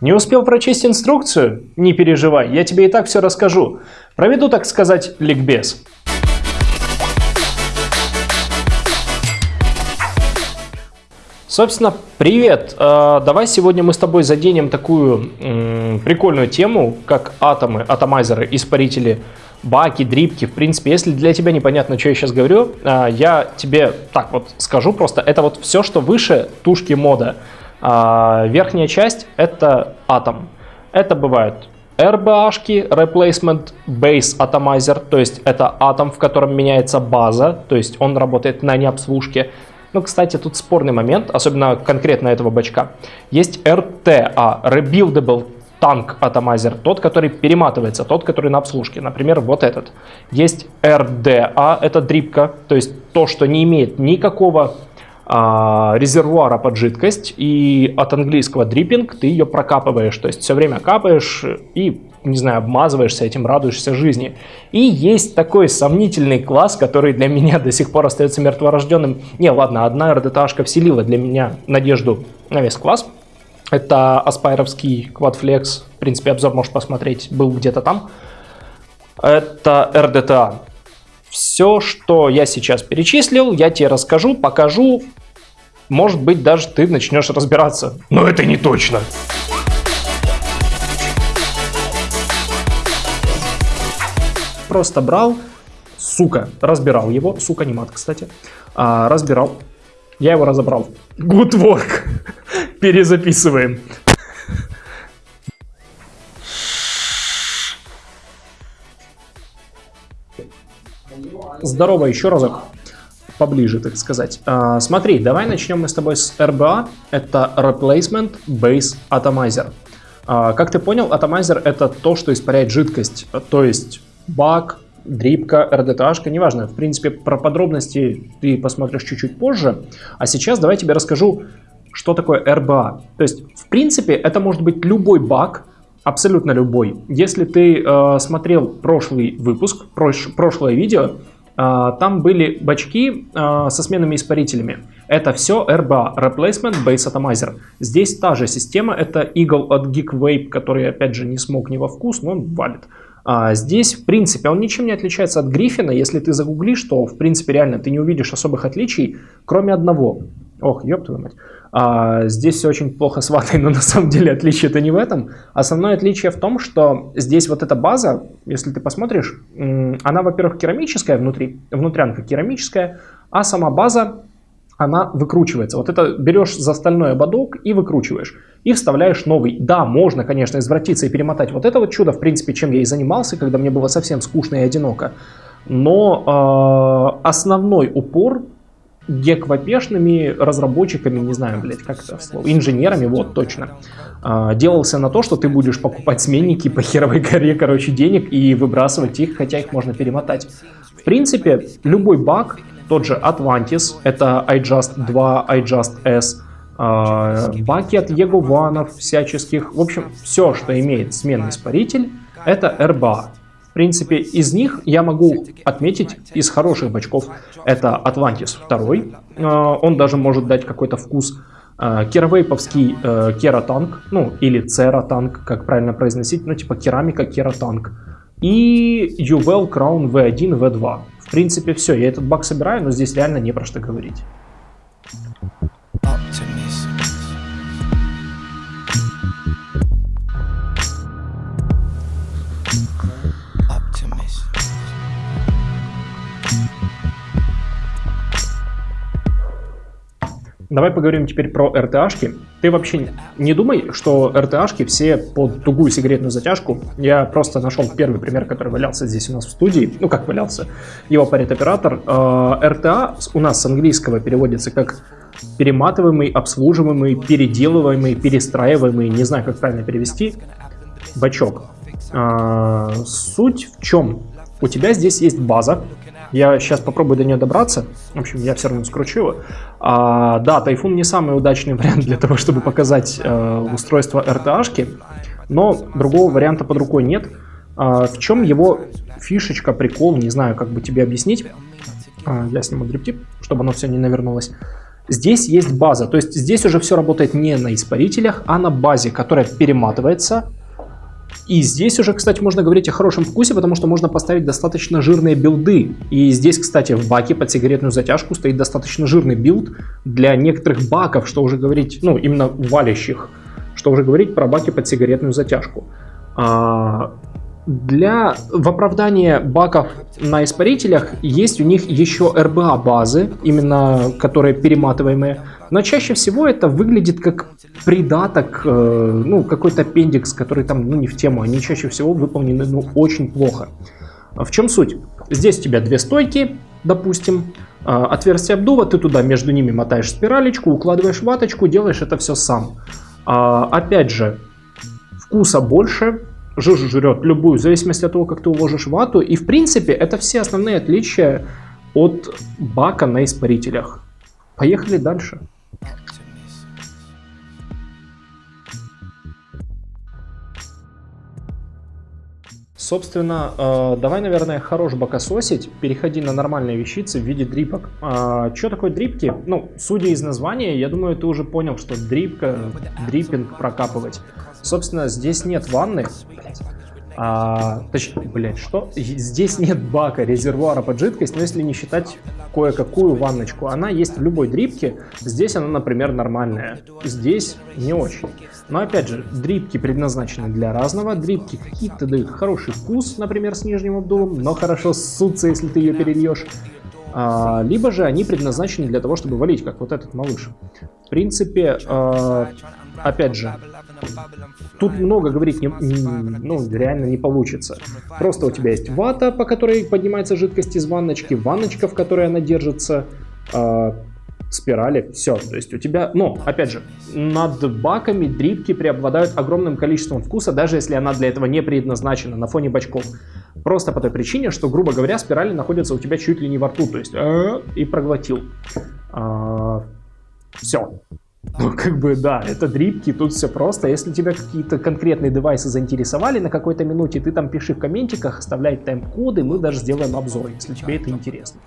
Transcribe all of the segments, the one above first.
Не успел прочесть инструкцию? Не переживай, я тебе и так все расскажу. Проведу, так сказать, ликбез. Собственно, привет! А, давай сегодня мы с тобой заденем такую прикольную тему, как атомы, атомайзеры, испарители, баки, дрипки. В принципе, если для тебя непонятно, что я сейчас говорю, а, я тебе так вот скажу просто. Это вот все, что выше тушки мода. А, верхняя часть это атом. Это бывают RBA-шки, Replacement Base Atomizer, то есть это атом, в котором меняется база, то есть он работает на необслужке. Ну, кстати, тут спорный момент, особенно конкретно этого бачка. Есть RTA, Rebuildable Tank Atomizer, тот, который перематывается, тот, который на обслужке. Например, вот этот. Есть RDA, это дрипка, то есть то, что не имеет никакого резервуара под жидкость, и от английского дриппинг ты ее прокапываешь, то есть все время капаешь и, не знаю, обмазываешься этим, радуешься жизни. И есть такой сомнительный класс, который для меня до сих пор остается мертворожденным. Не, ладно, одна РДТАшка вселила для меня надежду на весь класс. Это аспайровский Quadflex, в принципе, обзор можешь посмотреть, был где-то там. Это RDTA. Все, что я сейчас перечислил, я тебе расскажу, покажу, может быть, даже ты начнешь разбираться. Но это не точно. Просто брал, сука, разбирал его, сука не мат, кстати, а, разбирал, я его разобрал. Good work. Перезаписываем. Здорово еще разок поближе, так сказать. А, смотри, давай начнем мы с тобой с RBA. Это Replacement Base Atomizer. А, как ты понял, Atomizer это то, что испаряет жидкость. То есть бак, дрипка, РДТАшка, неважно. В принципе, про подробности ты посмотришь чуть-чуть позже. А сейчас давай тебе расскажу, что такое RBA. То есть, в принципе, это может быть любой бак, абсолютно любой. Если ты э, смотрел прошлый выпуск, прош, прошлое видео, там были бачки а, со сменными испарителями. Это все RBA, Replacement Base Atomizer. Здесь та же система, это Eagle от Geek который опять же не смог не во вкус, но он валит. А здесь, в принципе, он ничем не отличается от Гриффина. Если ты загуглишь, то, в принципе, реально ты не увидишь особых отличий, кроме одного. Ох, ёб твою мать. А, здесь все очень плохо с ватой, но на самом деле отличие-то не в этом. Основное отличие в том, что здесь вот эта база, если ты посмотришь, она, во-первых, керамическая внутри, внутрянка керамическая, а сама база, она выкручивается. Вот это берешь за стальной ободок и выкручиваешь. И вставляешь новый. Да, можно, конечно, извратиться и перемотать вот это вот чудо, в принципе, чем я и занимался, когда мне было совсем скучно и одиноко. Но э, основной упор геквапешными разработчиками, не знаю, блядь, как это слово, инженерами, вот, точно, а, делался на то, что ты будешь покупать сменники по херовой горе, короче, денег и выбрасывать их, хотя их можно перемотать. В принципе, любой баг, тот же Atlantis, это iJust 2, iJust S, а, баки от Егованов всяческих, в общем, все, что имеет сменный испаритель, это RBA. В принципе, из них я могу отметить из хороших бачков. Это Atlantis 2. А, он даже может дать какой-то вкус. А, керавейповский э, кератанк, ну или цератанк, как правильно произносить, ну типа керамика кератанк. И Juvel Crown V1, V2. В принципе, все, я этот баг собираю, но здесь реально не про что говорить. Давай поговорим теперь про RTA-шки. Ты вообще не думай, что RTA-шки все под тугую сигаретную затяжку. Я просто нашел первый пример, который валялся здесь у нас в студии. Ну, как валялся. Его парит оператор. RTA а, у нас с английского переводится как перематываемый, обслуживаемый, переделываемый, перестраиваемый. Не знаю, как правильно перевести. Бачок. А, суть в чем? У тебя здесь есть база, я сейчас попробую до нее добраться. В общем, я все равно скручу его. А, да, Тайфун не самый удачный вариант для того, чтобы показать э, устройство RTA-шки, но другого варианта под рукой нет. А, в чем его фишечка, прикол, не знаю, как бы тебе объяснить. А, я сниму drip tip, чтобы оно все не навернулось. Здесь есть база, то есть здесь уже все работает не на испарителях, а на базе, которая перематывается. И здесь уже, кстати, можно говорить о хорошем вкусе, потому что можно поставить достаточно жирные билды. И здесь, кстати, в баке под сигаретную затяжку стоит достаточно жирный билд для некоторых баков, что уже говорить, ну, именно валящих, что уже говорить про баки под сигаретную затяжку. А, для, в оправдание баков на испарителях есть у них еще RBA базы, именно которые перематываемые, но чаще всего это выглядит как придаток, э, ну какой-то аппендикс, который там ну, не в тему, они чаще всего выполнены ну, очень плохо. В чем суть? Здесь у тебя две стойки, допустим, э, отверстие обдува, ты туда между ними мотаешь спиралечку, укладываешь ваточку, делаешь это все сам. А, опять же, вкуса больше, жижу жрет любую, в зависимости от того, как ты уложишь вату. И в принципе это все основные отличия от бака на испарителях. Поехали дальше. Собственно, э, давай, наверное, хорош бокососить, переходи на нормальные вещицы в виде дрипок. Э, что такое дрипки? Ну, судя из названия, я думаю, ты уже понял, что дрипка, дриппинг прокапывать. Собственно, здесь нет ванны. А, точнее, блядь, что? Здесь нет бака, резервуара под жидкость, но если не считать кое-какую ванночку, она есть в любой дрипке. Здесь она, например, нормальная. Здесь не очень. Но опять же, дрипки предназначены для разного. Дрипки какие-то дают хороший вкус, например, с нижним обдувом, но хорошо ссутся, если ты ее перельешь. А, либо же они предназначены для того, чтобы валить, как вот этот малыш. В принципе, а, опять же, тут много говорить не, ну, реально не получится. Просто у тебя есть вата, по которой поднимается жидкость из ванночки, ванночка, в которой она держится, э, спирали, все. То есть у тебя, но, опять же, над баками дрипки преобладают огромным количеством вкуса, даже если она для этого не предназначена на фоне бачков. Просто по той причине, что, грубо говоря, спирали находятся у тебя чуть ли не во рту, то есть э, и проглотил. А, все. Ну, как бы, да, это дрипки, тут все просто. Если тебя какие-то конкретные девайсы заинтересовали на какой-то минуте, ты там пиши в комментиках, оставляй тайм-коды, мы даже сделаем обзор, если тебе это интересно.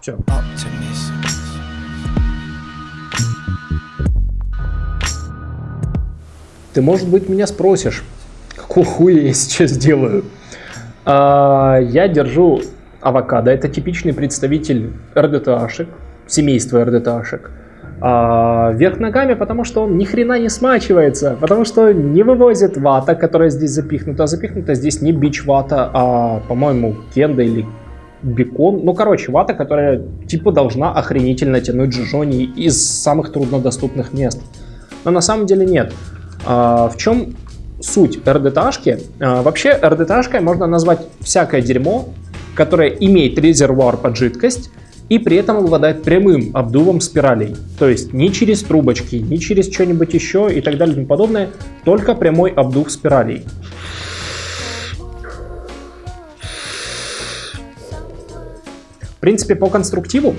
Все. Ты, может быть, меня спросишь, какого хуя я сейчас делаю? А, я держу авокадо, это типичный представитель РДТАшек, семейства РДТАшек а, вверх ногами, потому что он ни хрена не смачивается, потому что не вывозит вата, которая здесь запихнута. Запихнута здесь не бич вата, а, по-моему, кенда или бекон. Ну, короче, вата, которая типа должна охренительно тянуть джижони из самых труднодоступных мест. Но на самом деле нет. А, в чем суть РДТашки? А, вообще РДТашкой можно назвать всякое дерьмо, которое имеет резервуар под жидкость, и при этом обладает прямым обдувом спиралей. То есть не через трубочки, не через что-нибудь еще и так далее и тому подобное, только прямой обдув спиралей. В принципе, по конструктиву,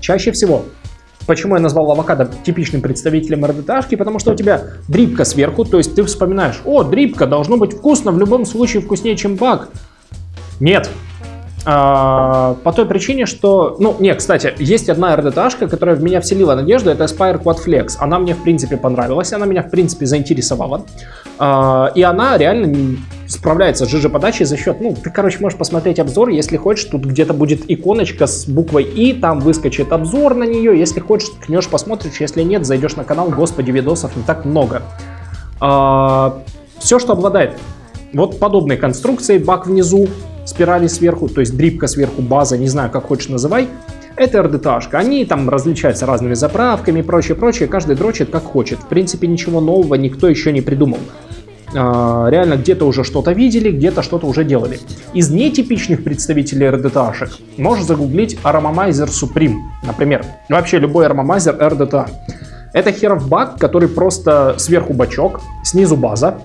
чаще всего Почему я назвал авокадо типичным представителем РДТашки? Потому что у тебя дрипка сверху, то есть ты вспоминаешь, о, дрипка, должно быть вкусно, в любом случае вкуснее, чем бак. Нет, по той причине, что... Ну, не, кстати, есть одна РДТашка, которая в меня вселила надежду, это Aspire Quad Flex. Она мне, в принципе, понравилась, она меня, в принципе, заинтересовала. А, и она реально справляется с ЖЖ-подачей за счет... Ну, ты, короче, можешь посмотреть обзор, если хочешь, тут где-то будет иконочка с буквой И, там выскочит обзор на нее, если хочешь, ткнешь, посмотришь, если нет, зайдешь на канал, господи, видосов не так много. А, все, что обладает вот подобной конструкцией, бак внизу, спирали сверху, то есть дрипка сверху, база, не знаю, как хочешь называй. Это РДТашка. Они там различаются разными заправками и прочее, прочее. Каждый дрочит как хочет. В принципе, ничего нового никто еще не придумал. А, реально где-то уже что-то видели, где-то что-то уже делали. Из нетипичных представителей RDTA-шек можешь загуглить Aromamizer Supreme, например. Вообще любой Aromamizer RDTA. Это херов бак, который просто сверху бачок, снизу база,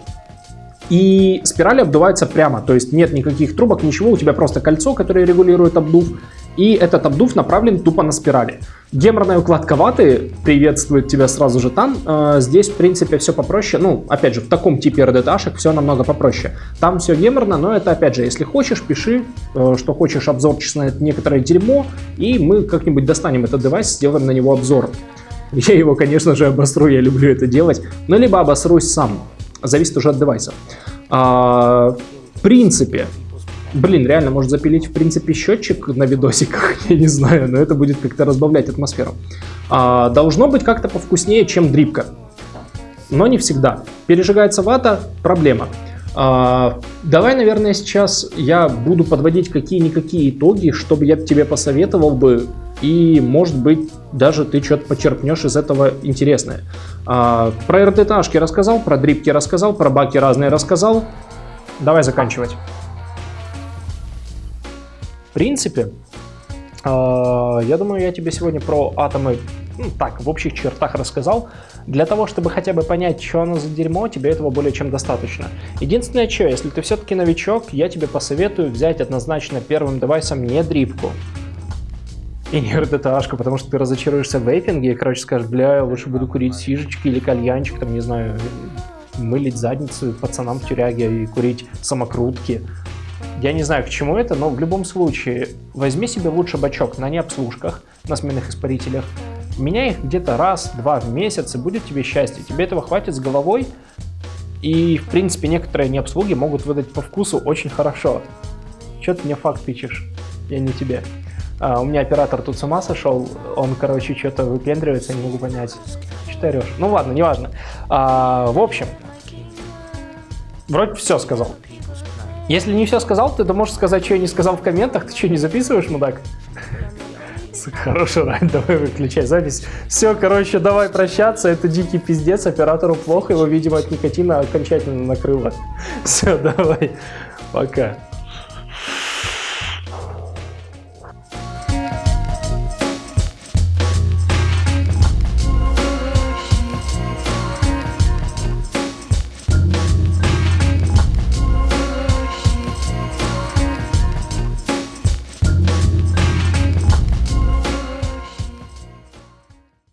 и спирали обдуваются прямо, то есть нет никаких трубок, ничего, у тебя просто кольцо, которое регулирует обдув, И этот обдув направлен тупо на спирали. Геморная укладка ваты приветствует тебя сразу же там. Э, здесь, в принципе, все попроще. Ну, опять же, в таком типе RDT-шек все намного попроще. Там все геморно, но это, опять же, если хочешь, пиши, э, что хочешь обзорчик на некоторое дерьмо, и мы как-нибудь достанем этот девайс, сделаем на него обзор. Я его, конечно же, обосру, я люблю это делать, но либо обосрусь сам. Зависит уже от девайса. А, в принципе, Блин, реально, может запилить, в принципе, счетчик на видосиках, я не знаю, но это будет как-то разбавлять атмосферу. А, должно быть как-то повкуснее, чем дрипка, но не всегда. Пережигается вата – проблема. А, давай, наверное, сейчас я буду подводить какие-никакие итоги, чтобы я тебе посоветовал бы, и, может быть, даже ты что-то почерпнешь из этого интересное. А, про РТТашки рассказал, про дрипки рассказал, про баки разные рассказал. Давай заканчивать. В принципе, а, я думаю, я тебе сегодня про атомы ну, так, в общих чертах рассказал. Для того, чтобы хотя бы понять, что оно за дерьмо, тебе этого более чем достаточно. Единственное, что, если ты все-таки новичок, я тебе посоветую взять однозначно первым девайсом не дрипку. И не RDTA-шку, потому что ты разочаруешься в вейпинге и, короче, скажешь, бля, я лучше буду курить сижечки или кальянчик, там, не знаю, мылить задницу пацанам в тюряге и курить самокрутки. Я не знаю, к чему это, но в любом случае, возьми себе лучше бачок на необслужках, на сменных испарителях, меняй их где-то раз-два в месяц, и будет тебе счастье. Тебе этого хватит с головой, и, в принципе, некоторые необслуги могут выдать по вкусу очень хорошо. Че ты мне факт тычешь? Я не тебе. А, у меня оператор тут с ума сошел, он, короче, что-то выпендривается, не могу понять. Что ты орешь? Ну ладно, неважно. А, в общем, вроде все сказал. Если не все сказал, ты то можешь сказать, что я не сказал в комментах. Ты что, не записываешь, мудак? Хороший рай, давай выключай запись. Все, короче, давай прощаться. Это дикий пиздец, оператору плохо, его, видимо, от никотина окончательно накрыло. Все, давай, пока.